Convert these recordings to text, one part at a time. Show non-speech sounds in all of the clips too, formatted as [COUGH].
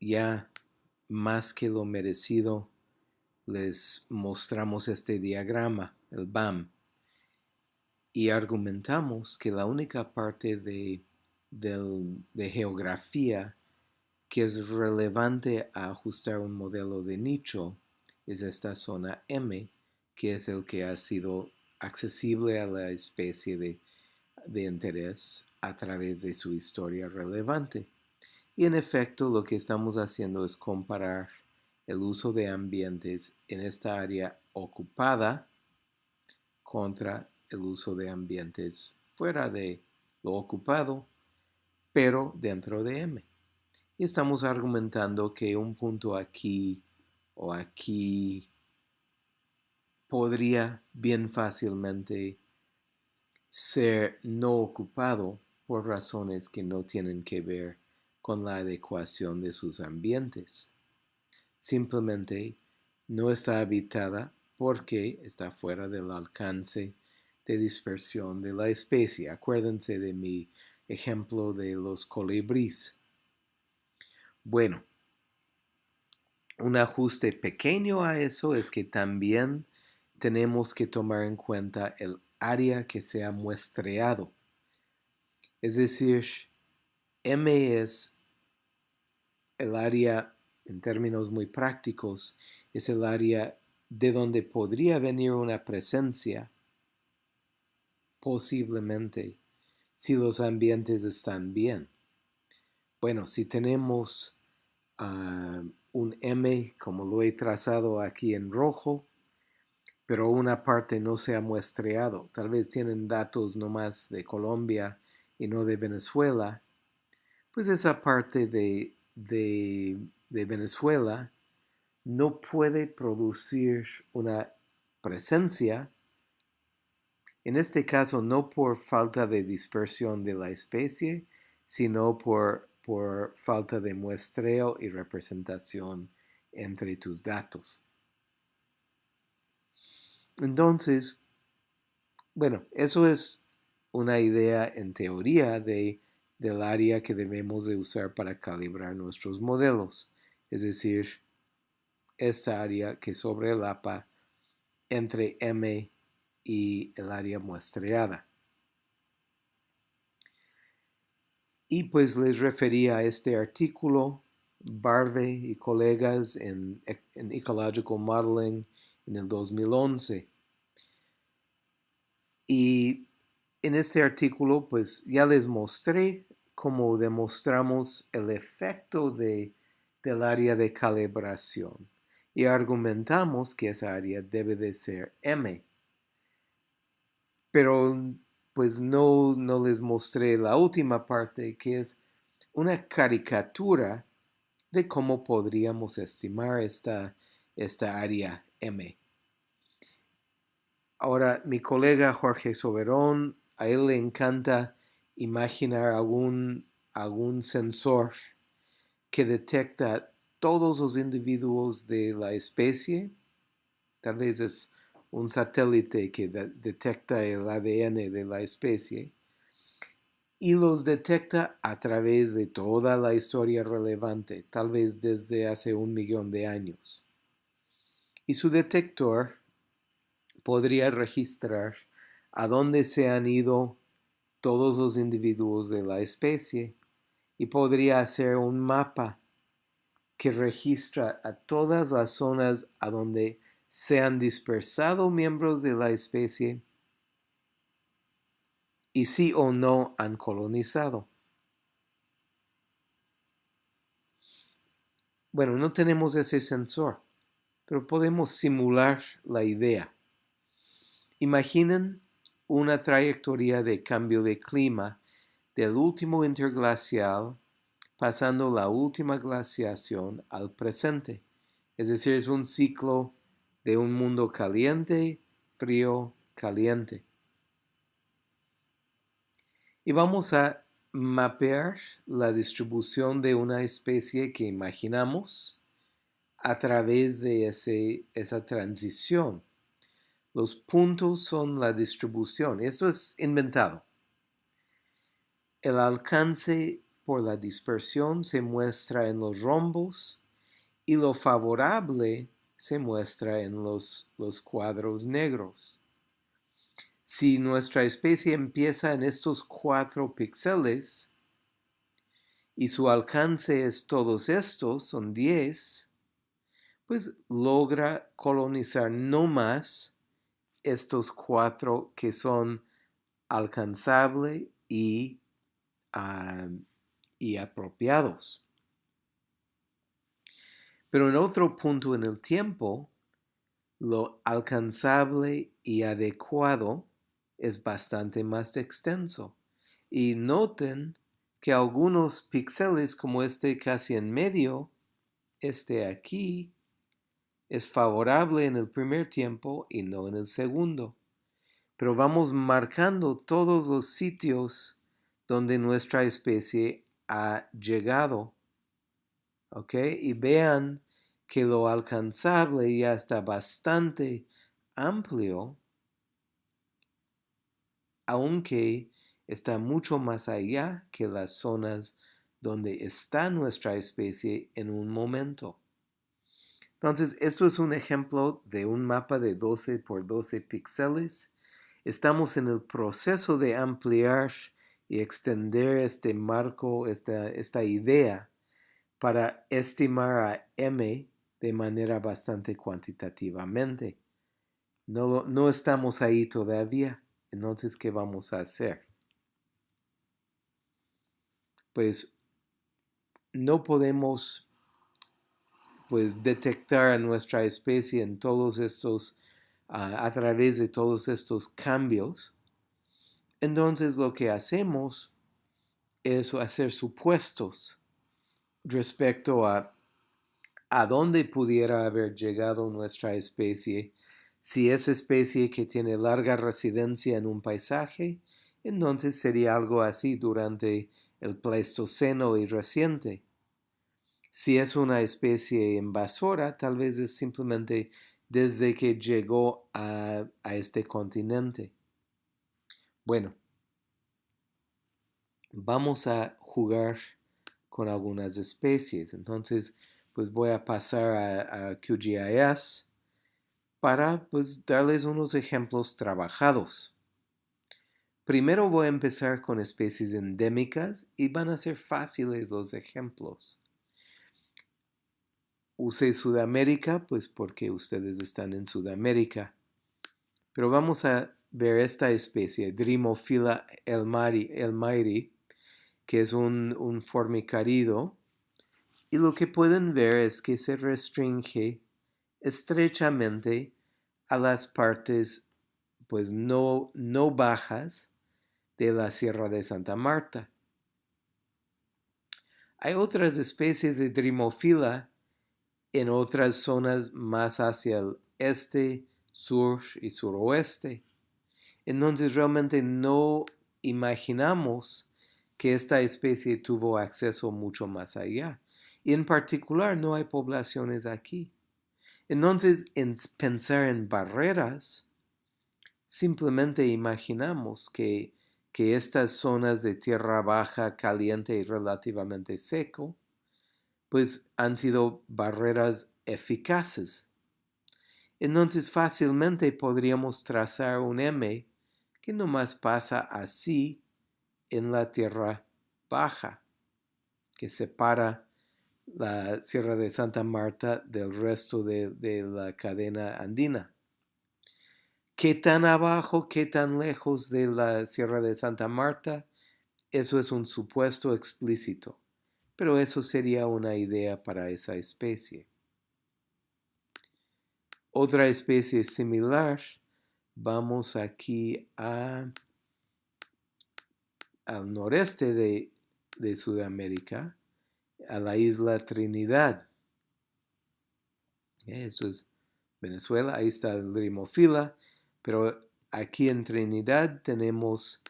ya más que lo merecido, les mostramos este diagrama, el BAM, y argumentamos que la única parte de, de geografía que es relevante a ajustar un modelo de nicho es esta zona M, que es el que ha sido accesible a la especie de, de interés a través de su historia relevante. Y en efecto lo que estamos haciendo es comparar el uso de ambientes en esta área ocupada contra el uso de ambientes fuera de lo ocupado, pero dentro de M. Y estamos argumentando que un punto aquí o aquí podría bien fácilmente ser no ocupado por razones que no tienen que ver con la adecuación de sus ambientes. Simplemente no está habitada porque está fuera del alcance de dispersión de la especie. Acuérdense de mi ejemplo de los colibríes. Bueno, un ajuste pequeño a eso es que también tenemos que tomar en cuenta el área que se ha muestreado. Es decir, M es el área, en términos muy prácticos, es el área de donde podría venir una presencia, posiblemente, si los ambientes están bien. Bueno, si tenemos Ah, un M como lo he trazado aquí en rojo, pero una parte no se ha muestreado. Tal vez tienen datos nomás de Colombia y no de Venezuela. Pues esa parte de, de, Venezuela no puede producir una presencia, en este caso no por falta de dispersión de la especie, sino por por falta de muestreo y representación entre tus datos. Entonces, bueno, eso es una idea en teoría de, del área que debemos de usar para calibrar nuestros modelos, es decir, esta área que sobrelapa entre M y el área muestreada. Y pues les refería a este artículo, Barve y colegas en, Ecological Modeling en el 2011. Y en este artículo pues ya les mostré cómo demostramos el efecto de, del área de calibración y argumentamos que esa área debe de ser M. Pero pues no, no les mostré la última parte, que es una caricatura de cómo podríamos estimar esta, esta área M. Ahora, mi colega Jorge Soberón, a él le encanta imaginar algún, algún sensor que detecta todos los individuos de la especie. Tal vez es un satélite que detecta el ADN de la especie y los detecta a través de toda la historia relevante, tal vez desde hace un millón de años. Y su detector podría registrar a dónde se han ido todos los individuos de la especie y podría hacer un mapa que registra a todas las zonas a donde se han dispersado miembros de la especie y si o no han colonizado. Bueno, no tenemos ese sensor, pero podemos simular la idea. Imaginen una trayectoria de cambio de clima del último interglacial pasando la última glaciación al presente. Es decir, es un ciclo de un mundo caliente, frío, caliente. Y vamos a mapear la distribución de una especie que imaginamos a través de ese, esa transición. Los puntos son la distribución. Esto es inventado. El alcance por la dispersión se muestra en los rombos y lo favorable se muestra en los, los cuadros negros. Si nuestra especie empieza en estos cuatro píxeles y su alcance es todos estos, son 10, pues logra colonizar no más estos cuatro que son alcanzable y, y apropiados. Pero en otro punto en el tiempo, lo alcanzable y adecuado es bastante más extenso. Y noten que algunos píxeles como este casi en medio, este aquí, es favorable en el primer tiempo y no en el segundo. Pero vamos marcando todos los sitios donde nuestra especie ha llegado. ¿Ok? Y vean que lo alcanzable ya está bastante amplio, aunque está mucho más allá que las zonas donde está nuestra especie en un momento. Entonces, esto es un ejemplo de un mapa de 12 por 12 píxeles. Estamos en el proceso de ampliar y extender este marco, esta, esta idea, para estimar a m de manera bastante cuantitativamente. No, no estamos ahí todavía. Entonces, ¿qué vamos a hacer? Pues no podemos pues detectar a nuestra especie en todos estos, a través de todos estos cambios, entonces lo que hacemos es hacer supuestos respecto a a dónde pudiera haber llegado nuestra especie si es especie que tiene larga residencia en un paisaje, entonces sería algo así durante el Pleistoceno y reciente. Si es una especie invasora, tal vez es simplemente desde que llegó a, este continente. Bueno, vamos a jugar con algunas especies. Entonces, pues voy a pasar a, a QGIS para pues, darles unos ejemplos trabajados. Primero voy a empezar con especies endémicas y van a ser fáciles los ejemplos. Usé Sudamérica, pues porque ustedes están en Sudamérica. Pero vamos a ver esta especie, Dromophila elmairi, que es un, un formicarido. Y lo que pueden ver es que se restringe estrechamente a las partes pues no, no bajas de la Sierra de Santa Marta. Hay otras especies de Dromophila en otras zonas más hacia el este, sur y suroeste. Entonces realmente no imaginamos que esta especie tuvo acceso mucho más allá. Y en particular no hay poblaciones aquí. Entonces, en pensar en barreras, simplemente imaginamos que, que estas zonas de tierra baja, caliente y relativamente seco pues han sido barreras eficaces. Entonces fácilmente podríamos trazar un M que nomás pasa así en la tierra baja, que separa la Sierra de Santa Marta del resto de, de, la cadena andina. ¿Qué tan abajo, qué tan lejos de la Sierra de Santa Marta? Eso es un supuesto explícito pero eso sería una idea para esa especie. Otra especie similar, vamos aquí a, al noreste de, de Sudamérica, a la isla Trinidad. Eso es Venezuela, ahí está el Rimofila, pero aquí en Trinidad tenemos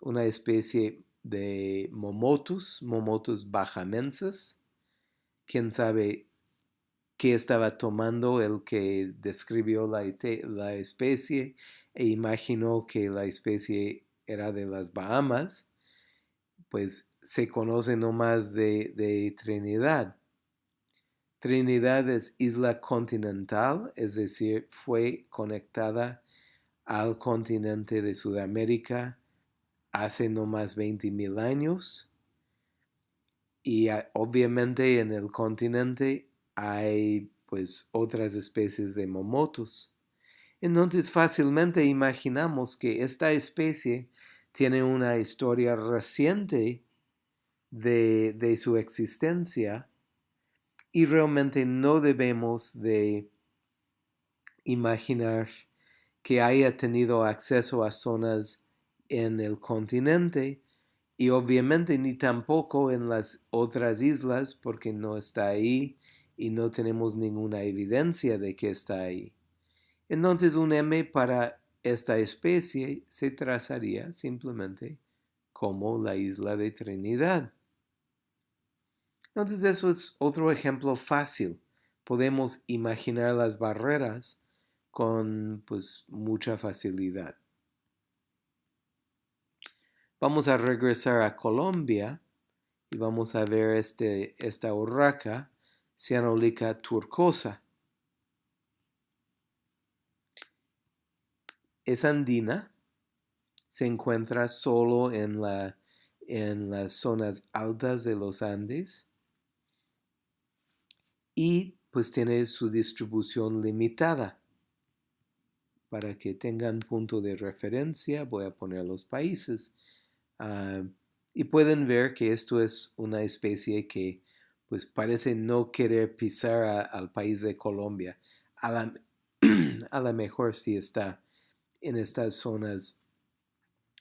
una especie de Momotus, Momotus bajamenses. Quién sabe qué estaba tomando el que describió la, la especie e imaginó que la especie era de las Bahamas. Pues se conoce nomás de, de Trinidad. Trinidad es isla continental, es decir, fue conectada al continente de Sudamérica hace no más 20 mil años. Y obviamente en el continente hay pues otras especies de momotos. Entonces fácilmente imaginamos que esta especie tiene una historia reciente de, de su existencia y realmente no debemos de imaginar que haya tenido acceso a zonas en el continente y obviamente ni tampoco en las otras islas porque no está ahí y no tenemos ninguna evidencia de que está ahí. Entonces un M para esta especie se trazaría simplemente como la isla de Trinidad. Entonces eso es otro ejemplo fácil. Podemos imaginar las barreras con pues mucha facilidad. Vamos a regresar a Colombia y vamos a ver este, esta urraca cianolica turcosa. Es andina, se encuentra solo en, la, en las zonas altas de los Andes y pues tiene su distribución limitada. Para que tengan punto de referencia voy a poner los países. Ah, y pueden ver que esto es una especie que pues parece no querer pisar al país de Colombia. A la, [CLEARS THROAT] a la mejor si está en estas zonas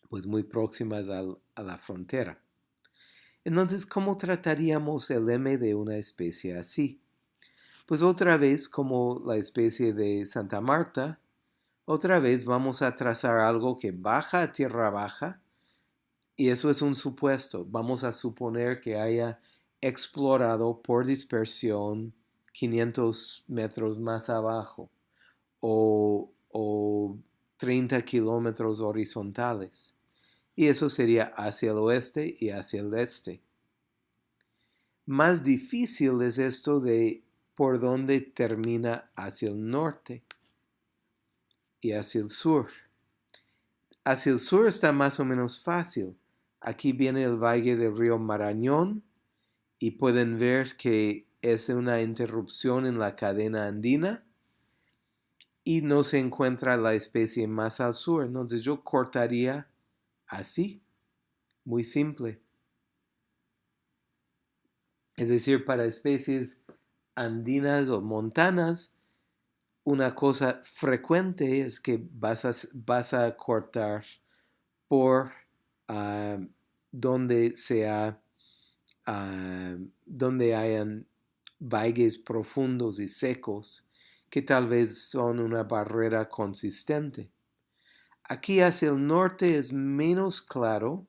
pues muy próximas a la frontera. Entonces, ¿cómo trataríamos el M de una especie así? Pues otra vez, como la especie de Santa Marta, otra vez vamos a trazar algo que baja a tierra baja, y eso es un supuesto. Vamos a suponer que haya explorado por dispersión 500 metros más abajo o, o 30 kilómetros horizontales. Y eso sería hacia el oeste y hacia el este. Más difícil es esto de por dónde termina hacia el norte y hacia el sur. Hacia el sur está más o menos fácil. Aquí viene el valle del río Marañón y pueden ver que es una interrupción en la cadena andina y no se encuentra la especie más al sur. Entonces yo cortaría así, muy simple. Es decir, para especies andinas o montanas, una cosa frecuente es que vas a, vas a cortar por ah, donde sea, ah, donde hayan valles profundos y secos que tal vez son una barrera consistente. Aquí hacia el norte es menos claro.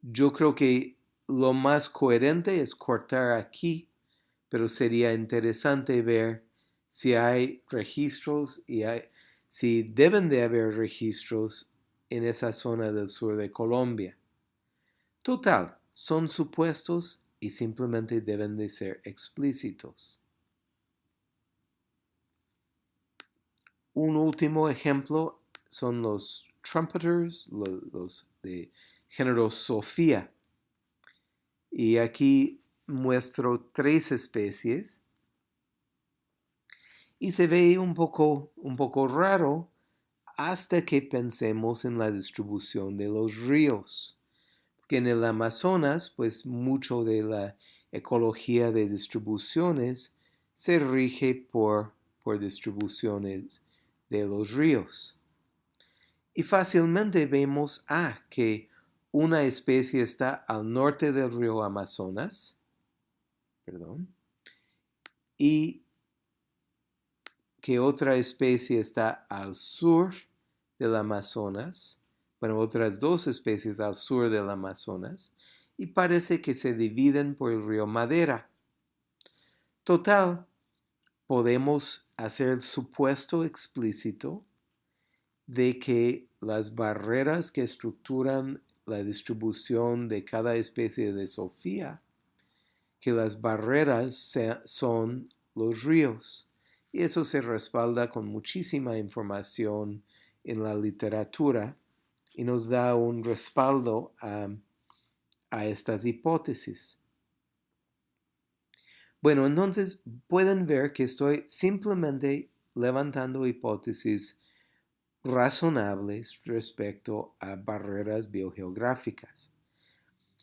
Yo creo que lo más coherente es cortar aquí pero sería interesante ver si hay registros y si deben de haber registros en esa zona del sur de Colombia. Total, son supuestos y simplemente deben de ser explícitos. Un último ejemplo son los trumpeters, los, de género Sofía. Y aquí muestro tres especies y se ve un poco, un poco raro hasta que pensemos en la distribución de los ríos. Porque en el Amazonas, pues mucho de la ecología de distribuciones se rige por, por distribuciones de los ríos. Y fácilmente vemos ah, que una especie está al norte del río Amazonas, perdón, y que otra especie está al sur del Amazonas, bueno, otras dos especies al sur del Amazonas, y parece que se dividen por el río Madera. Total, podemos hacer el supuesto explícito de que las barreras que estructuran la distribución de cada especie de Sofía, que las barreras son los ríos. Y eso se respalda con muchísima información en la literatura y nos da un respaldo a, a estas hipótesis. Bueno, entonces pueden ver que estoy simplemente levantando hipótesis razonables respecto a barreras biogeográficas.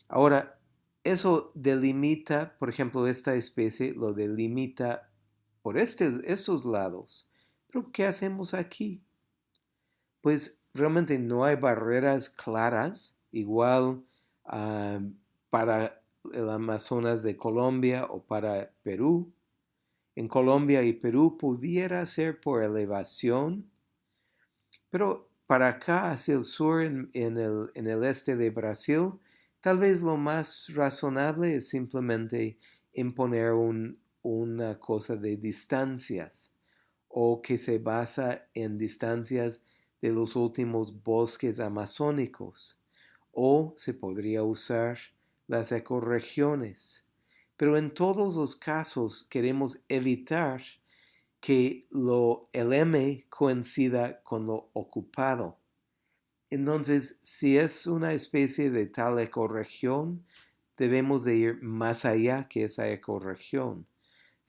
Ahora, eso delimita, por ejemplo, esta especie lo delimita por estos lados. Pero, ¿qué hacemos aquí? Pues realmente no hay barreras claras, igual ah, para el Amazonas de Colombia o para Perú. En Colombia y Perú pudiera ser por elevación, pero para acá, hacia el sur, en, el, este de Brasil, tal vez lo más razonable es simplemente imponer una cosa de distancias o que se basa en distancias de los últimos bosques amazónicos o se podría usar las ecorregiones. Pero en todos los casos queremos evitar que lo, el M coincida con lo ocupado. Entonces, si es una especie de tal ecorregión, debemos de ir más allá que esa ecorregión.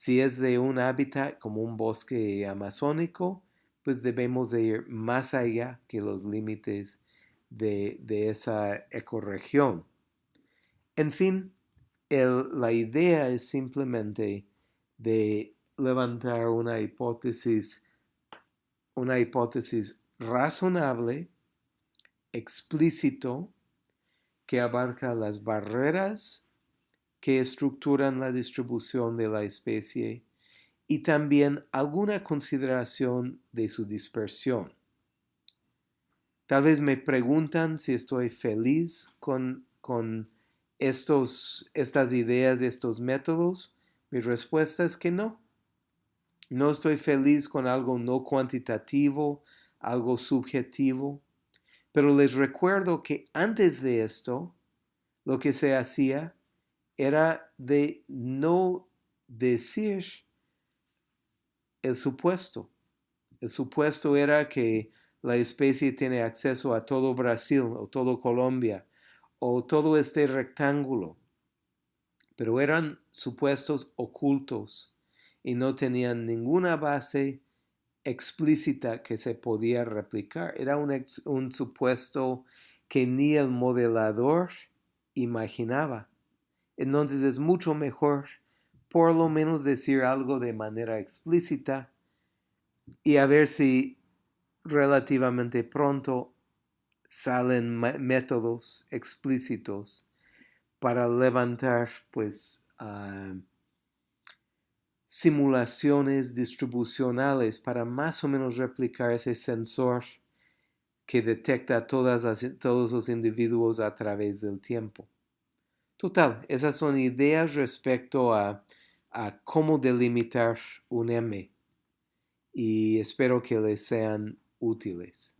Si es de un hábitat como un bosque amazónico, pues debemos de ir más allá que los límites de, esa ecorregión. En fin, la idea es simplemente de levantar una hipótesis, una hipótesis razonable, explícito, que abarca las barreras que estructuran la distribución de la especie y también alguna consideración de su dispersión. Tal vez me preguntan si estoy feliz con, con estos, estas ideas, estos métodos. Mi respuesta es que no. No estoy feliz con algo no cuantitativo, algo subjetivo. Pero les recuerdo que antes de esto, lo que se hacía era de no decir el supuesto. El supuesto era que la especie tiene acceso a todo Brasil o todo Colombia o todo este rectángulo. Pero eran supuestos ocultos y no tenían ninguna base explícita que se podía replicar. Era un, un supuesto que ni el modelador imaginaba. Entonces es mucho mejor por lo menos decir algo de manera explícita y a ver si relativamente pronto salen métodos explícitos para levantar pues ah, simulaciones distribucionales para más o menos replicar ese sensor que detecta todas todos los individuos a través del tiempo. Total, esas son ideas respecto a cómo delimitar un M y espero que les sean útiles.